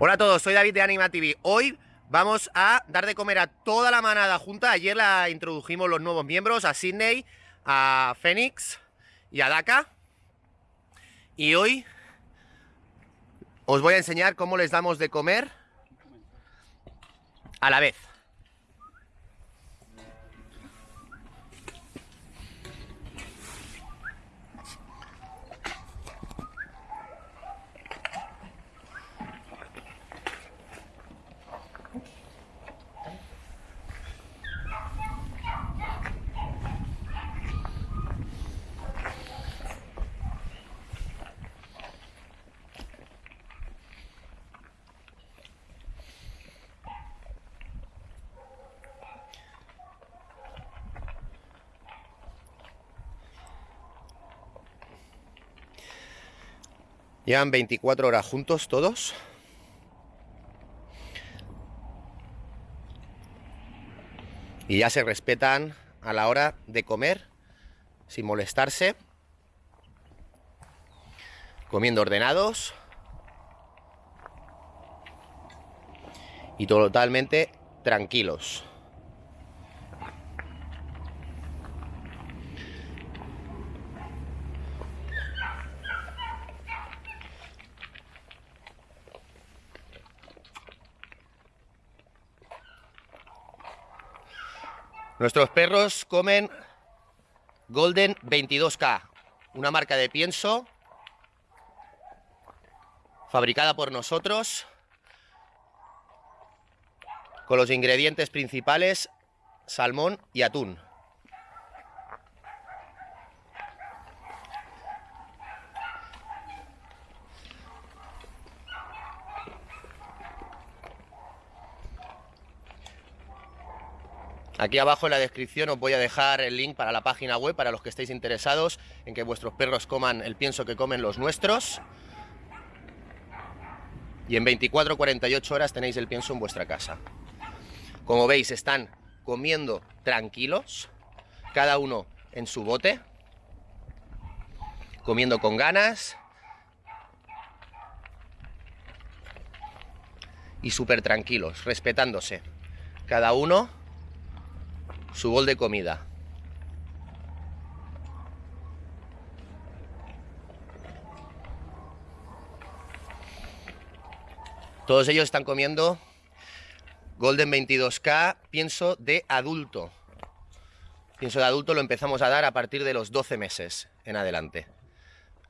Hola a todos, soy David de Anima TV. Hoy vamos a dar de comer a toda la manada junta. Ayer la introdujimos los nuevos miembros, a Sydney, a Phoenix y a Daka. Y hoy os voy a enseñar cómo les damos de comer a la vez. Llevan 24 horas juntos todos. Y ya se respetan a la hora de comer sin molestarse. Comiendo ordenados. Y totalmente tranquilos. Nuestros perros comen Golden 22K, una marca de pienso fabricada por nosotros con los ingredientes principales salmón y atún. Aquí abajo en la descripción os voy a dejar el link para la página web para los que estéis interesados en que vuestros perros coman el pienso que comen los nuestros. Y en 24 48 horas tenéis el pienso en vuestra casa. Como veis, están comiendo tranquilos, cada uno en su bote, comiendo con ganas y súper tranquilos, respetándose. Cada uno su bol de comida. Todos ellos están comiendo Golden 22K, pienso de adulto. Pienso de adulto lo empezamos a dar a partir de los 12 meses en adelante.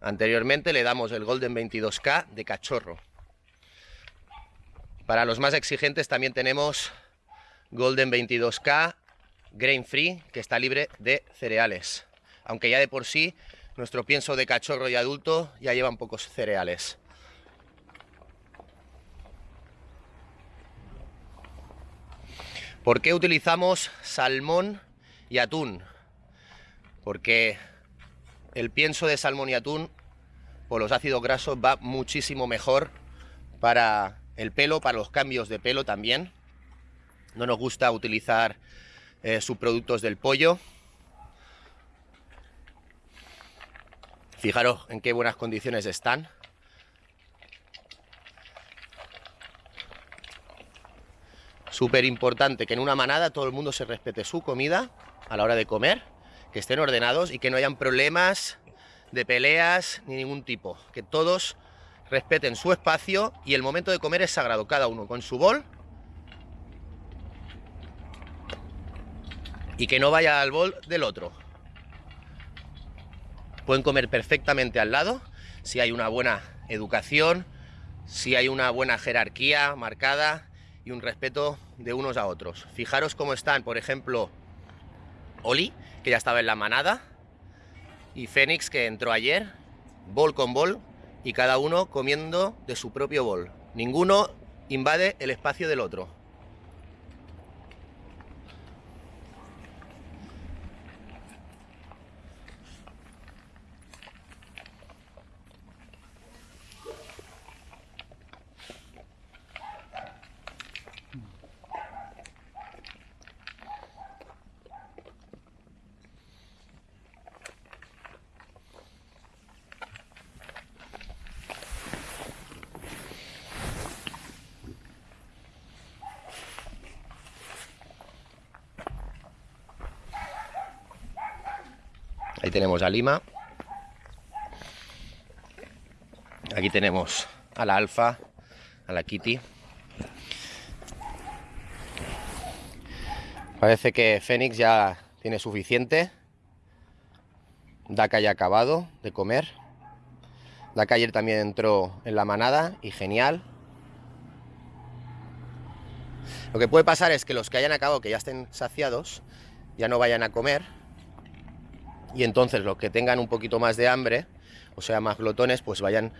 Anteriormente le damos el Golden 22K de cachorro. Para los más exigentes también tenemos Golden 22K grain free, que está libre de cereales. Aunque ya de por sí nuestro pienso de cachorro y adulto ya llevan pocos cereales. ¿Por qué utilizamos salmón y atún? Porque el pienso de salmón y atún por los ácidos grasos va muchísimo mejor para el pelo, para los cambios de pelo también. No nos gusta utilizar eh, subproductos del pollo. Fijaros en qué buenas condiciones están. Súper importante que en una manada todo el mundo se respete su comida a la hora de comer, que estén ordenados y que no hayan problemas de peleas ni ningún tipo. Que todos respeten su espacio y el momento de comer es sagrado, cada uno con su bol y que no vaya al bol del otro. Pueden comer perfectamente al lado si hay una buena educación, si hay una buena jerarquía marcada y un respeto de unos a otros. Fijaros cómo están, por ejemplo, Oli, que ya estaba en la manada, y Fénix, que entró ayer, bol con bol, y cada uno comiendo de su propio bol. Ninguno invade el espacio del otro. Tenemos a Lima. Aquí tenemos a la Alfa, a la Kitty. Parece que Fénix ya tiene suficiente. Daka ya ha acabado de comer. Daka ayer también entró en la manada y genial. Lo que puede pasar es que los que hayan acabado, que ya estén saciados, ya no vayan a comer. Y entonces los que tengan un poquito más de hambre, o sea, más glotones, pues vayan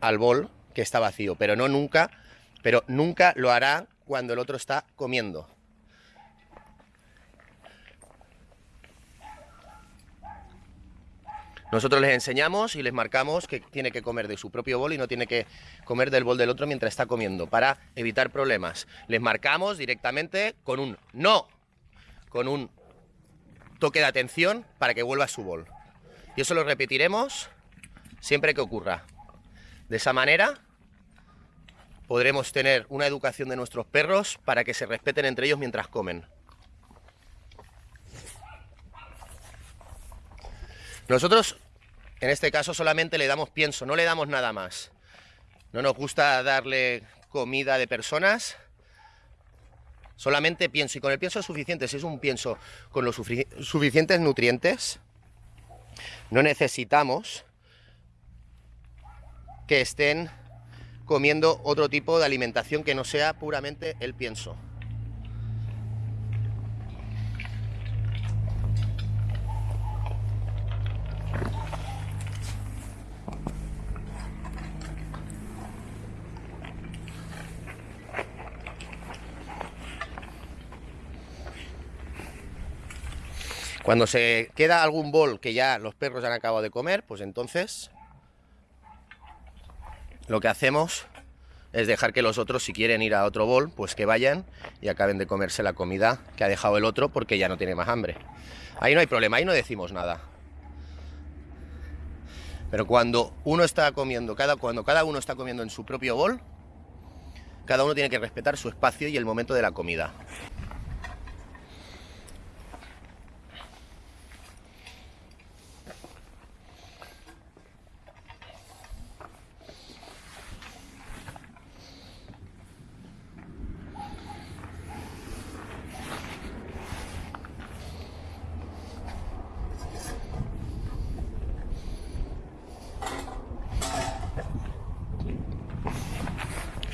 al bol que está vacío. Pero no nunca, pero nunca lo hará cuando el otro está comiendo. Nosotros les enseñamos y les marcamos que tiene que comer de su propio bol y no tiene que comer del bol del otro mientras está comiendo, para evitar problemas. Les marcamos directamente con un no, con un toque de atención para que vuelva a su bol. Y eso lo repetiremos siempre que ocurra. De esa manera podremos tener una educación de nuestros perros para que se respeten entre ellos mientras comen. Nosotros en este caso solamente le damos pienso, no le damos nada más. No nos gusta darle comida de personas, solamente pienso. Y con el pienso es suficiente, si es un pienso con los suficientes nutrientes, no necesitamos que estén comiendo otro tipo de alimentación que no sea puramente el pienso. Cuando se queda algún bol que ya los perros han acabado de comer, pues entonces lo que hacemos es dejar que los otros, si quieren ir a otro bol, pues que vayan y acaben de comerse la comida que ha dejado el otro porque ya no tiene más hambre. Ahí no hay problema, ahí no decimos nada. Pero cuando uno está comiendo, cada, cuando cada uno está comiendo en su propio bol, cada uno tiene que respetar su espacio y el momento de la comida.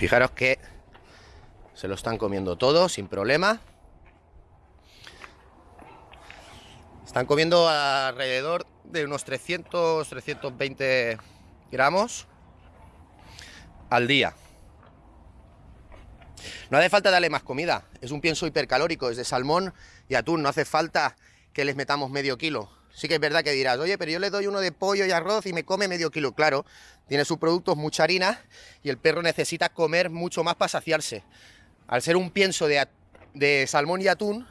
Fijaros que se lo están comiendo todo sin problema. Están comiendo alrededor de unos 300, 320 gramos al día. No hace falta darle más comida, es un pienso hipercalórico, es de salmón y atún, no hace falta que les metamos medio kilo. Sí que es verdad que dirás, oye, pero yo le doy uno de pollo y arroz y me come medio kilo. Claro, tiene sus productos mucha harina y el perro necesita comer mucho más para saciarse. Al ser un pienso de, salmón y atún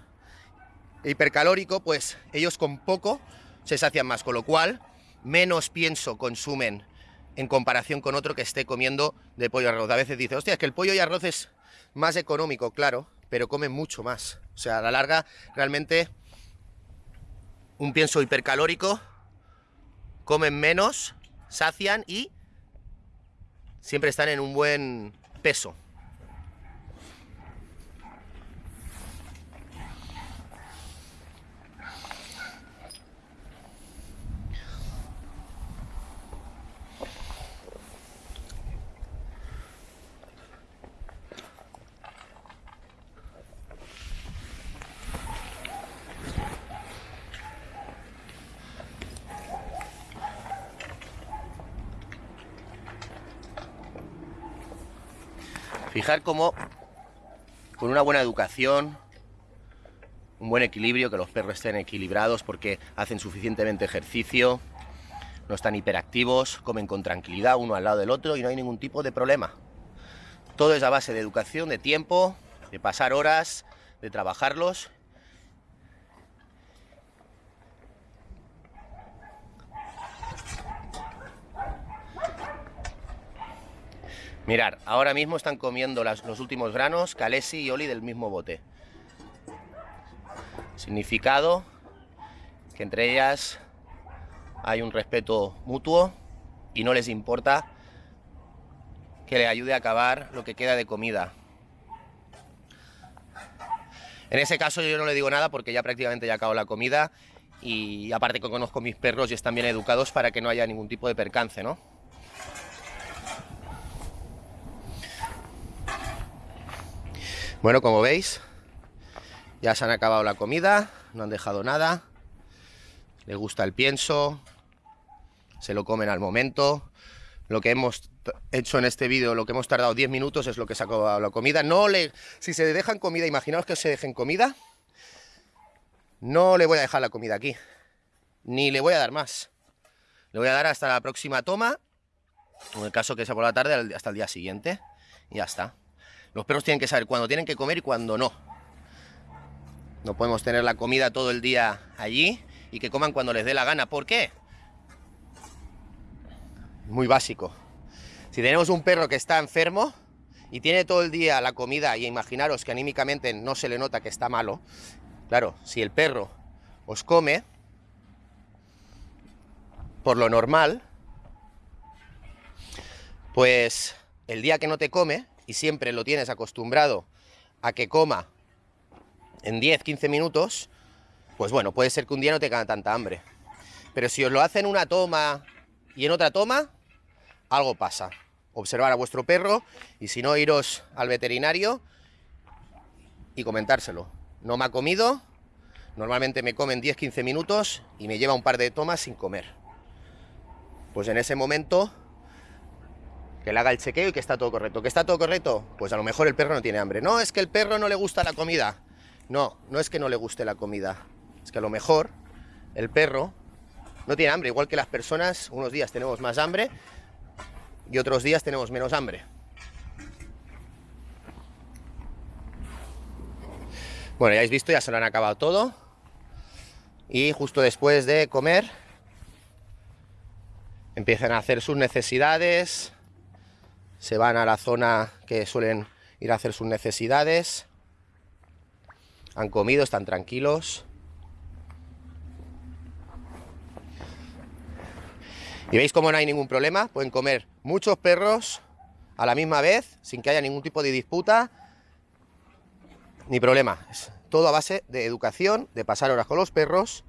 hipercalórico, pues ellos con poco se sacian más, con lo cual menos pienso consumen en comparación con otro que esté comiendo de pollo y arroz. A veces dice, hostia, es que el pollo y arroz es más económico, claro, pero comen mucho más. O sea, a la larga realmente un pienso hipercalórico, comen menos, sacian y siempre están en un buen peso. Fijar cómo con una buena educación, un buen equilibrio, que los perros estén equilibrados porque hacen suficientemente ejercicio, no están hiperactivos, comen con tranquilidad uno al lado del otro y no hay ningún tipo de problema. Todo es a base de educación, de tiempo, de pasar horas, de trabajarlos Mirar, ahora mismo están comiendo los últimos granos, Calesi y Oli del mismo bote. Significado que entre ellas hay un respeto mutuo y no les importa que le ayude a acabar lo que queda de comida. En ese caso yo no le digo nada porque ya prácticamente ya acabó la comida y aparte que conozco mis perros y están bien educados para que no haya ningún tipo de percance, ¿no? Bueno, como veis, ya se han acabado la comida, no han dejado nada, les gusta el pienso, se lo comen al momento. Lo que hemos hecho en este vídeo, lo que hemos tardado 10 minutos es lo que se ha acabado la comida. No le, si se dejan comida, imaginaos que se dejen comida, no le voy a dejar la comida aquí, ni le voy a dar más. Le voy a dar hasta la próxima toma, en el caso que sea por la tarde, hasta el día siguiente, y ya está. Los perros tienen que saber cuándo tienen que comer y cuándo no. No podemos tener la comida todo el día allí y que coman cuando les dé la gana. ¿Por qué? Muy básico. Si tenemos un perro que está enfermo y tiene todo el día la comida y imaginaros que anímicamente no se le nota que está malo, claro, si el perro os come, por lo normal, pues el día que no te come y siempre lo tienes acostumbrado a que coma en 10, 15 minutos, pues bueno, puede ser que un día no tenga tanta hambre. Pero si os lo hacen una toma y en otra toma, algo pasa. Observar a vuestro perro y si no, iros al veterinario y comentárselo. No me ha comido, normalmente me comen 10-15 minutos y me lleva un par de tomas sin comer. Pues en ese momento que le haga el chequeo y que está todo correcto. ¿Que está todo correcto? Pues a lo mejor el perro no tiene hambre. No, es que el perro no le gusta la comida. No, no es que no le guste la comida. Es que a lo mejor el perro no tiene hambre. Igual que las personas, unos días tenemos más hambre y otros días tenemos menos hambre. Bueno, ya habéis visto, ya se lo han acabado todo. Y justo después de comer, empiezan a hacer sus necesidades, se van a la zona que suelen ir a hacer sus necesidades. Han comido, están tranquilos. Y veis cómo no hay ningún problema, pueden comer muchos perros a la misma vez, sin que haya ningún tipo de disputa, ni problema. Es todo a base de educación, de pasar horas con los perros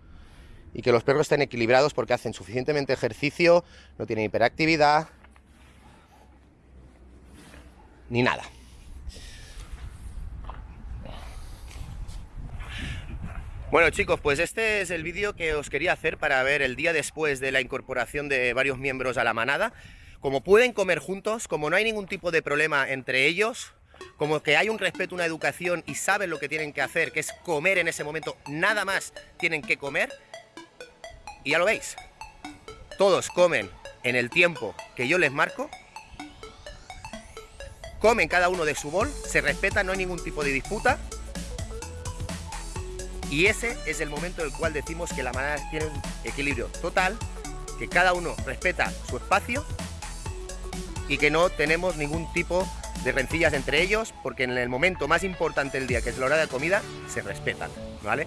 y que los perros estén equilibrados porque hacen suficientemente ejercicio, no tienen hiperactividad, ni nada. Bueno chicos, pues este es el vídeo que os quería hacer para ver el día después de la incorporación de varios miembros a la manada. Como pueden comer juntos, como no hay ningún tipo de problema entre ellos, como que hay un respeto, una educación y saben lo que tienen que hacer, que es comer en ese momento, nada más tienen que comer. Y ya lo veis, todos comen en el tiempo que yo les marco comen cada uno de su bol, se respeta, no hay ningún tipo de disputa. Y ese es el momento en el cual decimos que la manada tiene un equilibrio total, que cada uno respeta su espacio y que no tenemos ningún tipo de rencillas entre ellos, porque en el momento más importante del día, que es la hora de comida, se respetan, ¿vale?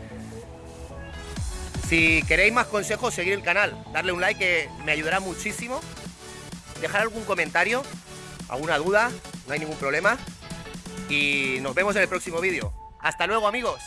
Si queréis más consejos, seguir el canal, darle un like que me ayudará muchísimo, dejar algún comentario, alguna duda, no hay ningún problema. Y nos vemos en el próximo vídeo. ¡Hasta luego, amigos!